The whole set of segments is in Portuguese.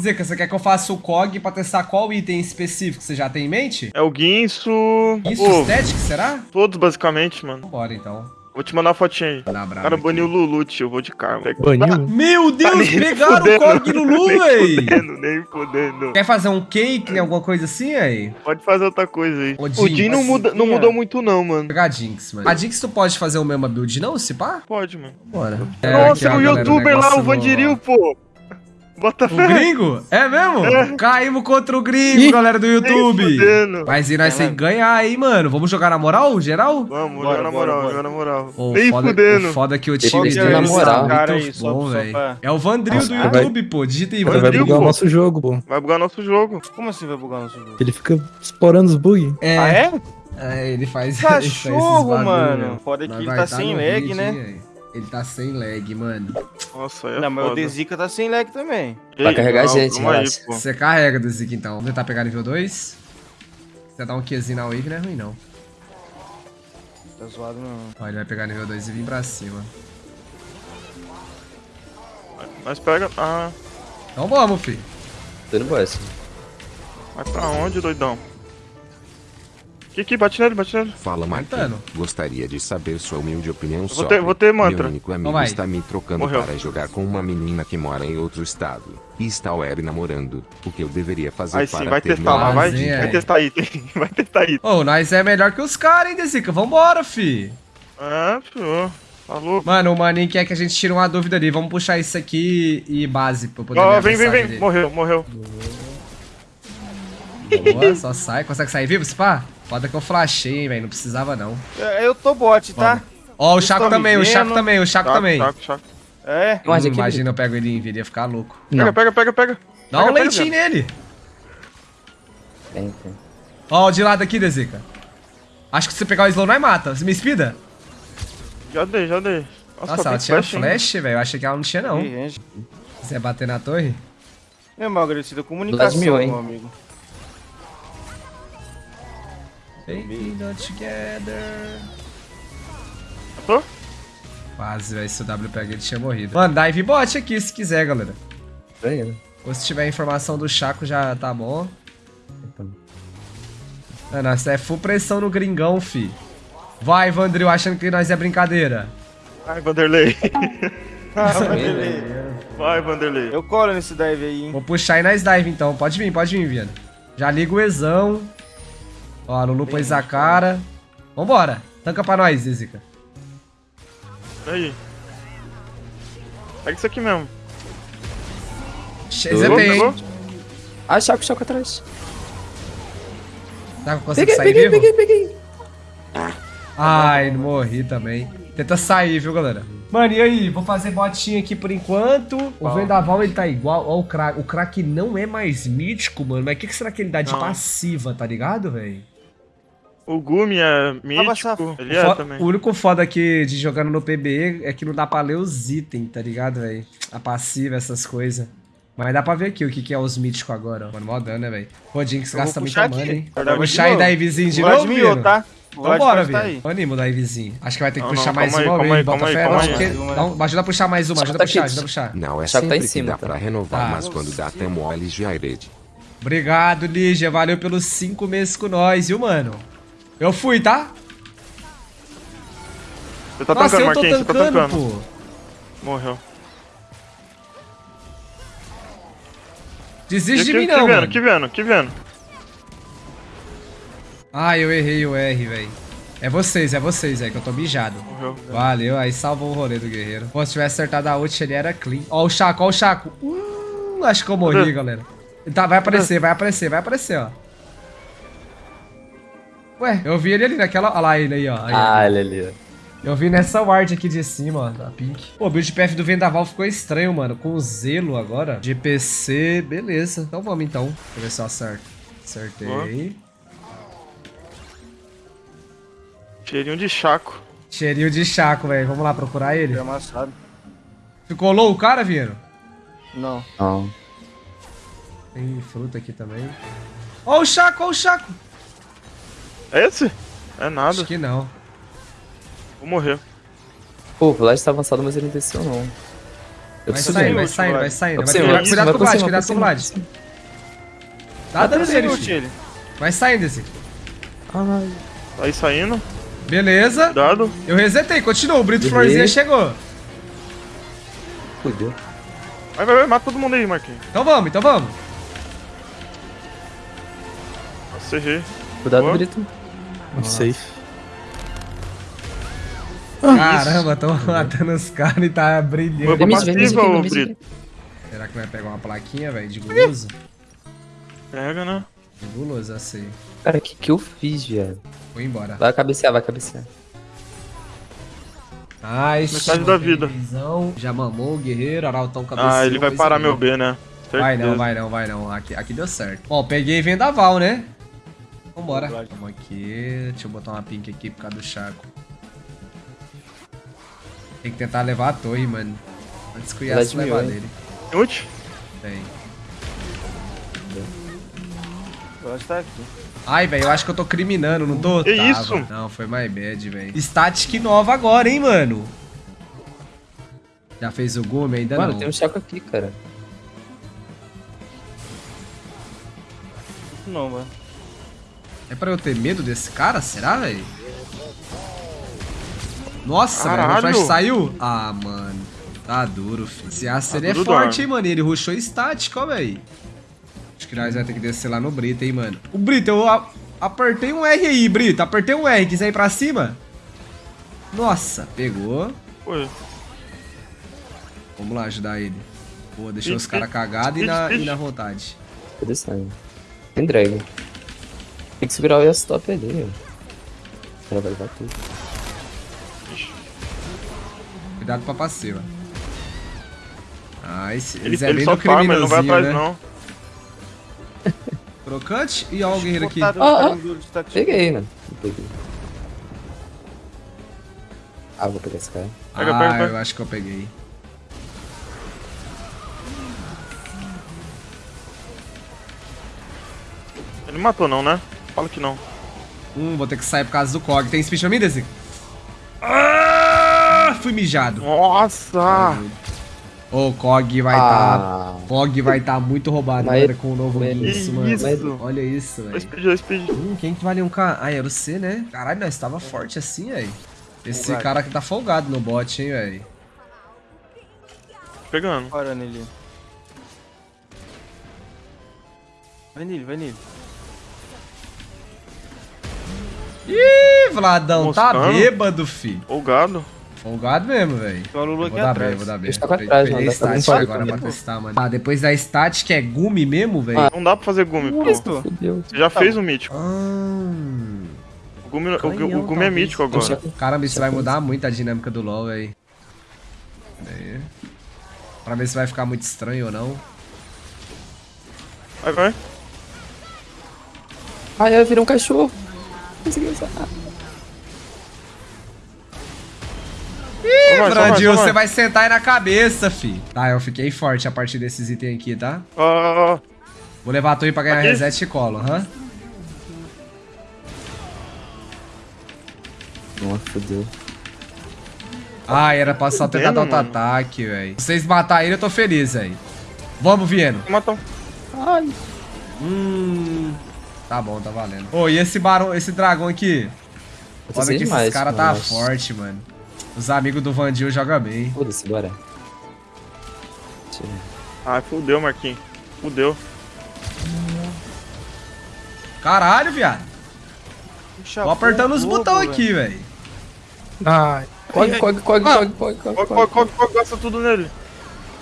Zeca, você quer que eu faça o COG pra testar qual item específico? Você já tem em mente? É o Guinso. Isso, Pô, Static, será? todos basicamente, mano. Bora então. Vou te mandar uma fotinha aí. O brava cara baniu o Lulu, tio. Eu vou de karma. Baniu? Meu Deus, nem pegaram fudendo. o COG no Lulu, nem véi! fudendo, nem fudendo. Quer fazer um cake, né, alguma coisa assim aí? Pode fazer outra coisa aí. O Jim, Jim não, mas- muda, não mudou muito não, mano. Pegar a Jinx, mano. A Jinx tu pode fazer o mesmo build não, se pá? Pode, mano. Bora. Nossa, o youtuber lá, o Vandiril, pô. Bota O fé. gringo? É mesmo? Caímos contra o gringo, Ih, galera do YouTube. Mas e nós É que ganhar aí, mano. Vamos jogar na moral, geral? Vamos, Bora, joga na moral, bora. joga na moral. Ô, Nem foda, fudendo. o foda é que o time deles na moral. é Cara aí, bom, velho. pra- É o Vandril do Nossa, vai- YouTube, pô. Digita aí, Vai Vandril, bugar o nosso jogo, pô. Vai bugar nosso jogo. Como assim vai bugar nosso jogo? Ele fica explorando os bugs. É, Ah, é? é, ele faz ele faz esses Cachorro, bagulho, mano. Foda que ele vai tá tá sem lag, né? Ele tá sem lag, mano. Nossa, é Não, mas o foda. Dezica tá sem lag também. Vai carregar a gente, relaxa. Você carrega do Zik então. Vamos tentar pegar nível 2. Você dá um Qzinho na wave não é ruim, não. Tá zoado não. Ó, ele vai pegar nível 2 e vir pra cima. Nós pega... Ah, Então vamos, fi. Tô indo boss. vai pra onde, doidão? Kiki, bate nele, bate nele. Fala, Tentando. Marquinhos. Gostaria de saber sua humilde opinião Vou sobre. ter- vou ter mantra. Meu único amigo Então vai. está me trocando Morreu. para jogar com uma menina que mora em outro estado. E está web namorando. O que eu deveria fazer Aí para sim, vai ter testar lá, meu vai. Vazinha, Vai aí. testar item. Vai testar item. Ô, nós é melhor que os caras, hein, Dezica? Vambora, fi. Ah, pô. Falou. Mano, o maninho quer que a gente tire uma dúvida ali. Vamos puxar isso aqui e base pra eu poder ver Ó, a vem, vem, vem. dele. Morreu, morreu. Boa, só sai. Consegue sair vivo, Spa? Foda que eu flashei, hein, velho. Não precisava, não. É, Eu tô bot, tá? Ó, o Vocês Chaco também, o? Chaco também, o Chaco Chaco, também. chaco, chaco. É. Hum, imagina eu pego ele em vida, ia ficar louco. Pega, Não. pega, pega, pega. Dá um Pega, pega, leitinho nele. Tem, tem. Ó, o de lado aqui, Dezica. Acho que se você pegar o slow, nós mata. Você me speeda? Já dei, já dei. Nossa, tem ela tinha flash, velho. Eu achei que ela não tinha, não. Você ia bater na torre? Meu mal agradecido, comunicação, mil, hein? meu amigo. Baby, not together. Tô? Quase, velho. Se o W pega, ele tinha morrido. Mano, dive bot aqui, se quiser, galera. Tô indo. Ou se tiver informação do Chaco, já tá bom. Então. Mano, essa é full pressão no gringão, fi. Vai, Vandril, achando que nós é brincadeira. Vai, Vanderlei. Ah, Vanderlei. Vai, Vanderlei. Eu colo nesse dive aí, hein? Vou puxar aí nas dive, então. Pode vir, pode vir, Viana. Já liga o Ezão. Ó, a Lulu pôs a cara. Vambora. Tanca pra nós, Zizica. Aí. Pega isso aqui mesmo. Você tem, hein? Ah, Chaco, Chaco atrás. Tá, consegue Peguei, sair peguei, vivo? peguei, peguei. Ai, não morri também. Tenta sair, viu, galera? Mano, e aí? Vou fazer botinha aqui por enquanto. O Vendaval, ele tá igual. Ó, o crack. O crack não é mais mítico, mano. Mas o que, que será que ele dá de Não. passiva, tá ligado, velho? O Gumi é mítico. Ele O é também. O único foda aqui de jogando no PBE é que não dá pra ler os itens, tá ligado, velho? A passiva, essas coisas. Mas dá pra ver aqui o que, que é os míticos agora, ó. Mano, mó dano, né, velho? Pô, Jinx Eu vou gasta muita mana, hein? Vou dar puxar aí de da novo. Ivezinho de O novo, Vino? tá? O Então Vlad bora, pode tá Vino. aí. Animo da Ivezinho. Acho que vai ter que Não, puxar não, mais aí, uma aí, bota aí, fé. Não, aí. porque- Ajuda a puxar mais uma, ajuda a tá puxar, ajuda a puxar. Não é Chaco tá em sempre que cima, dá tá? pra renovar, Tá. mas quando dá tem mole já herede. Obrigado, Lígia. Valeu pelos cinco meses com nós, viu, mano? Eu fui, tá? Você tá Nossa, tancando, Marquinhos. Você tá tancando, pô. Morreu. Desiste de mim que não, vendo, que vendo, que vendo. Ah, eu errei o R, velho. É vocês, é vocês, é que eu tô mijado. Morreu. Valeu, aí salvou o rolê do guerreiro. Pô, se tivesse acertado a ult, ele era clean. Ó o Chaco, ó o Chaco. Hum, acho que eu morri, galera. Tá, vai aparecer, vai aparecer, vai aparecer, ó. Ué, eu vi ele ali naquela... Olha lá ele aí, ó. Aí. Ah, ele ali, ó. Eu vi nessa ward aqui de cima, ó, da Pink. Pô, o build PF do Vendaval ficou estranho, mano. Com o Zelo agora. De PC, beleza. Então vamos, então. Deixa eu ver se eu acerto. Acertei. Cheirinho de chaco. Cheirinho de Chaco, velho. Vamos lá procurar ele. Amassado. Ficou low o cara, Vino? Não. Não. Tem fruta aqui também. Ó o Chaco, ó o Chaco. É esse? É nada. Acho que não. Vou morrer. Pô, o Vlad tá avançado, mas ele não desceu, não. Eu Vai dele. vai saindo, vai. Vai Vai cima, cuidado, vai com o Vlad, vai cuidado com o Vlad. Tá dando nele. Vai saindo esse. Ai, aí saindo. Beleza. Cuidado. Eu resetei, continua. O Brito. Florzinha chegou. fudeu. Vai, vai, vai. Mata todo mundo aí, Marquinhos. Então vamos, então vamos. Nossa, errei. Cuidado. Brito. Safe. Caramba, tô matando os caras e tá brilhando. Foi passiva, ô Brito. Será que vai pegar uma plaquinha, velho, de guloso? Pega, né? De guloso, assim. Cara, o que, que eu fiz, viado? Vou embora. Vai cabecear, vai cabecear. Ai, Metade da vida. Já mamou o guerreiro, Arautão cabeceou. Ah, ele vai parar meu B, né? Vai não, Certeza. vai não, vai não. Aqui, aqui deu certo. Ó, peguei vendaval, né? Vambora. Vamos aqui. Deixa eu botar uma pink aqui por causa do Chaco. Tem que tentar levar a torre, mano. Antes que o Yasuo levar mil, hein? dele. Tem ult? Tem. Eu acho que tá aqui. Ai, velho, eu acho que eu tô criminando, não tô? Que Tava. isso? Não, foi my bad, velho. Static nova agora, hein, mano? Já fez o Gume? Ainda Mano, não. tem um Chaco aqui, cara. Não, mano. É pra eu ter medo desse cara? Será, velho? Nossa, velho, o flash saiu? Ah, mano. Tá duro, filho. Esse aço ele é forte, hein, mano. Ele rushou estático, ó, velho. Acho que nós vamos ter que descer lá no Brito, hein, mano. O Brito, eu apertei um R aí, Brito. Apertei um R. Quiser ir pra cima? Nossa, pegou. Foi. Vamos lá ajudar ele. Boa, deixou os caras cagados e na, e na vontade. Descendo. Tem drag. Tem que segurar o Yas top ali, ó. Ela vai levar tudo. Cuidado pra passiva. Ah, esse, Ele, eles é ele só do farma, ele não vai atrás, né? não. Crocante e ó o guerreiro aqui. Ah, ah. Peguei, mano. Não peguei. Ah, vou pegar esse cara. Pega, ah, pega, pega. eu acho que eu peguei. Ele matou não, né? Fala que não. Hum, vou ter que sair por causa do Cog. Tem speed pra mim, Desi? Ah, fui mijado. Nossa! Ô, o Cog vai tá... Ah, Cog vai tá muito roubado, Mas- mano, com o novo Guinness, Que mano. isso? Olha isso, velho. speed, speed. Hum, quem que vale um K? Ah, era o C, né? Caralho, nós tava forte assim, velho. Esse Folgado. cara aqui tá folgado no bot, hein, velho. Pegando. Bora nele. Vai nele, vai nele. Ih, Vladão, tá Moscando. bêbado, fi. O gado. Folgado mesmo, velho. O Eu aqui Vou dar B, atrás. vou dar B. Tacar atrás, Peguei mano, agora pra testar, mano. Ah, depois da static é Gumi mesmo, velho? Ah. Não dá pra fazer gume, pô. Você já fez o mítico. Ah, O gume, o, Canhão, o gume é talvez. mítico agora. Caramba, isso vai mudar muito a dinâmica do LoL, velho. Aí. Pra ver se vai ficar muito estranho ou não. Vai, vai. Ai, eu virei um cachorro. Consegui usar. Ih, Brandil, você vai sentar aí na cabeça, fi. Tá, eu fiquei forte a partir desses itens aqui, tá? Ah, Vou levar a torre pra ganhar Aqui? reset e colo, aham. Nossa, fudeu. Ah, era pra só tentar dar auto-ataque, velho. Se vocês matarem ele, eu tô feliz, velho. Vamos, Vieno. um. Ai. Hum. Tá bom, tá valendo. Ô, e esse barão, esse dragão aqui? Olha sem que demais, esses caras mano, tá forte, mano. Os amigos do Vandil jogam bem. Foda-se, bora. Tira. Ai, fudeu, Marquinhos. Fudeu. Caralho, viado. Tô apertando os botões aqui, velho. Ai. Cog, cog, cog, Ah. cog, cog, cog, cog. qual, qual gasta tudo nele?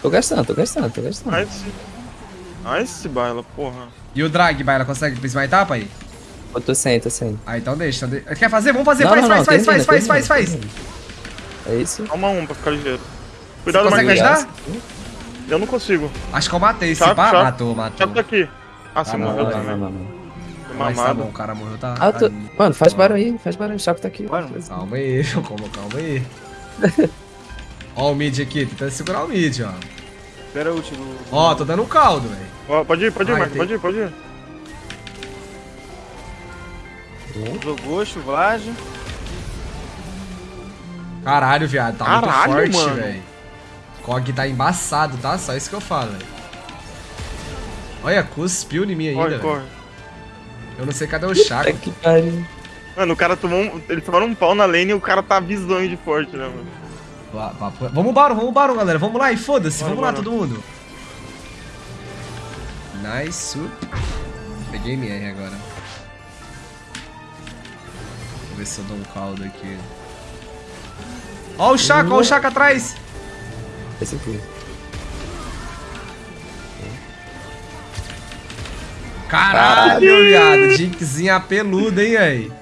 Tô gastando, tô gastando, tô gastando. Nice. Nice, baila, porra. E o drag, Baila, consegue smitear, pai? Eu tô sem, tô sem. Ah, então deixa. de- Quer fazer? Vamos fazer. Não, faz, não, faz, não, faz, faz, termina, faz, faz, termina, faz. É isso? Calma um pra ficar ligeiro. Cuidado, consegue Marquinhos. ajudar? Eu não consigo. Acho que eu matei esse Chaco, pá. chaco. Matou, matou. Chaco tá aqui. Ah, você Ah, não, morreu não, também. não, Mas tá mamado. bom, o cara morreu, tá. Ah, tô... tá- Mano, faz barulho aí, faz barulho. O Chaco tá aqui. Bora. Calma aí, calma, calma aí. Ó o mid aqui, tentando segurar o mid, ó. Espera o ult do... Ó, tô dando um caldo, velho. Ó, Pode ir, pode ir, Marquinhos. tem- Pode ir, pode ir. Zogosto, Vlad. Caralho, viado, tá Caralho, muito forte, mano. velho. Cog tá embaçado, tá? Só isso que eu falo, velho. Olha, cuspiu em mim ainda, velho. Eu não sei cadê o Chaco. Que pariu. Mano, o cara tomou um... Eles tomaram um pau na lane e o cara tá bizonho de forte, né, mano? Vamos Baron, vamos Baron, galera. Vamos lá e foda-se. Bora, Vamos lá, bora. todo mundo. Nice. Peguei MR agora. Vou ver se eu dou um caldo aqui. Ó o Chaco, ó o Chaco atrás. Esse aqui. Caralho, viado. Jinxzinha peluda, hein, aí.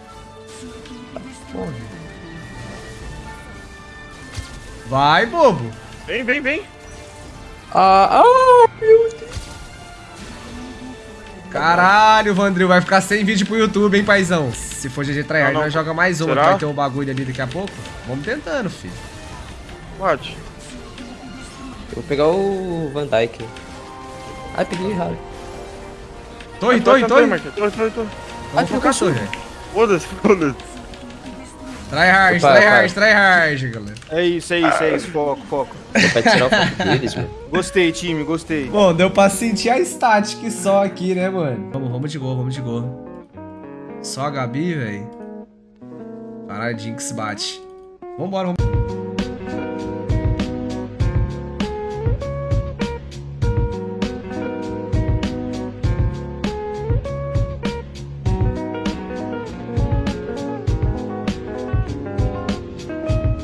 Vai, bobo. Vem, vem, vem. Ah, ah, meu Deus. Caralho, Vandril, vai ficar sem vídeo pro YouTube, hein, paizão? Se for GG Tryhard, nós joga mais uma, vai ter um bagulho ali daqui a pouco. Vamos tentando, filho. Bate. Eu vou pegar o Van Dyke. Ai, peguei errado. Torre, torre, torre. Torre, torre, torre, torre. Vamos focar torre, velho. Foda-se, foda-se. Tryhard, opa. tryhard, galera. É isso, é isso, é isso. Foco, foco. Pra tirar o foco deles, mano. Gostei, time, gostei. Bom, deu pra sentir a static só aqui, né, mano? Vamos, vamos de gol, vamos de gol. Só a Gabi, velho. Caralho, Jinx bate. Vambora, vamos.